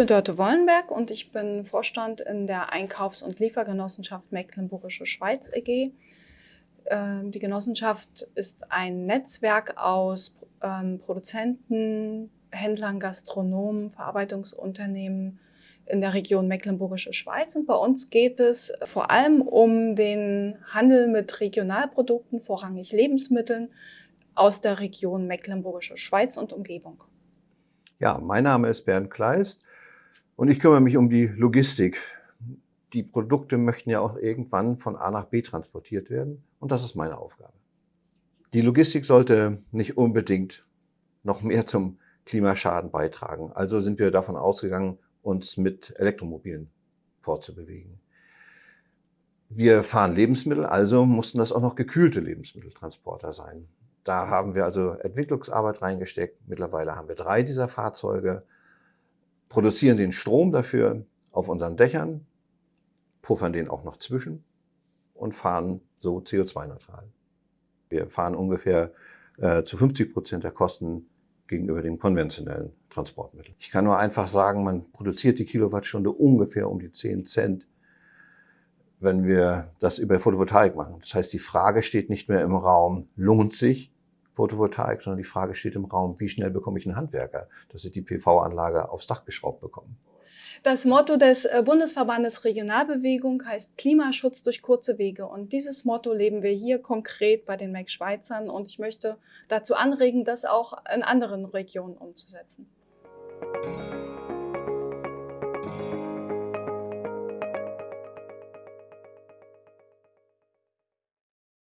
bin Dörte Wollenberg und ich bin Vorstand in der Einkaufs- und Liefergenossenschaft Mecklenburgische Schweiz EG. Ähm, die Genossenschaft ist ein Netzwerk aus ähm, Produzenten, Händlern, Gastronomen, Verarbeitungsunternehmen in der Region Mecklenburgische Schweiz. Und bei uns geht es vor allem um den Handel mit Regionalprodukten, vorrangig Lebensmitteln aus der Region Mecklenburgische Schweiz und Umgebung. Ja, mein Name ist Bernd Kleist und ich kümmere mich um die Logistik. Die Produkte möchten ja auch irgendwann von A nach B transportiert werden und das ist meine Aufgabe. Die Logistik sollte nicht unbedingt noch mehr zum Klimaschaden beitragen. Also sind wir davon ausgegangen, uns mit Elektromobilen fortzubewegen. Wir fahren Lebensmittel, also mussten das auch noch gekühlte Lebensmitteltransporter sein. Da haben wir also Entwicklungsarbeit reingesteckt. Mittlerweile haben wir drei dieser Fahrzeuge, produzieren den Strom dafür auf unseren Dächern, puffern den auch noch zwischen und fahren so CO2-neutral. Wir fahren ungefähr äh, zu 50 Prozent der Kosten gegenüber dem konventionellen Transportmittel. Ich kann nur einfach sagen, man produziert die Kilowattstunde ungefähr um die 10 Cent, wenn wir das über Photovoltaik machen. Das heißt, die Frage steht nicht mehr im Raum, lohnt sich Photovoltaik, sondern die Frage steht im Raum, wie schnell bekomme ich einen Handwerker, dass ich die PV-Anlage aufs Dach geschraubt bekomme. Das Motto des äh, Bundesverbandes Regionalbewegung heißt Klimaschutz durch kurze Wege. Und dieses Motto leben wir hier konkret bei den Mac Schweizern. Und ich möchte dazu anregen, das auch in anderen Regionen umzusetzen.